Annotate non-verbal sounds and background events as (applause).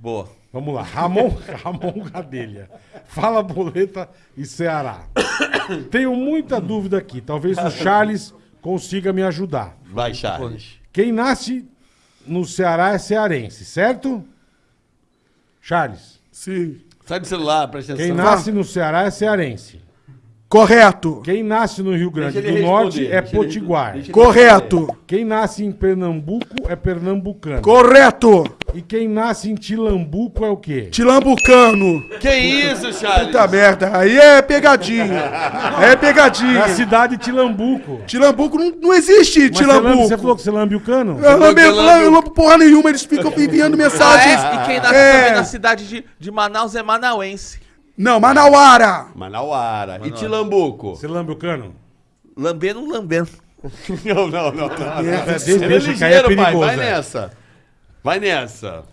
Boa. Vamos lá. Ramon, (laughs) Ramon Gadelha. Fala Boleta e Ceará. Tenho muita dúvida aqui. Talvez o Charles consiga me ajudar. Vai, Charles. Quem nasce no Ceará é cearense, certo? Charles. Sim. Sai do celular, presta Quem atenção. nasce no Ceará é cearense. Correto. Quem nasce no Rio Grande do Norte é deixa ele- Potiguar. deixa ele- Correto. Quem nasce em Pernambuco é pernambucano. Correto. E quem nasce em Tilambuco é o quê? Tilambucano. Que isso, Charles? Puta merda. Aí é pegadinha. É (laughs) É pegadinha. a cidade de Tilambuco. Tilambuco não, não existe Mas você, lambe, Tilambuco. você falou que você lambe o cano? Eu lambe, Eu lambe- eu lambo porra nenhuma, eles ficam enviando Ah, mensagens. é? E quem nasce É. também na cidade de, de Manaus é manauense. Não, Manauara. Manauara. E Tilambuco? Você lambe o cano? Lambendo, lambendo. (laughs) Não, não, não. não. É, deixa, É deixa cair, é ligeiro, pai. perigoso. Vai é. nessa. Vai nessa.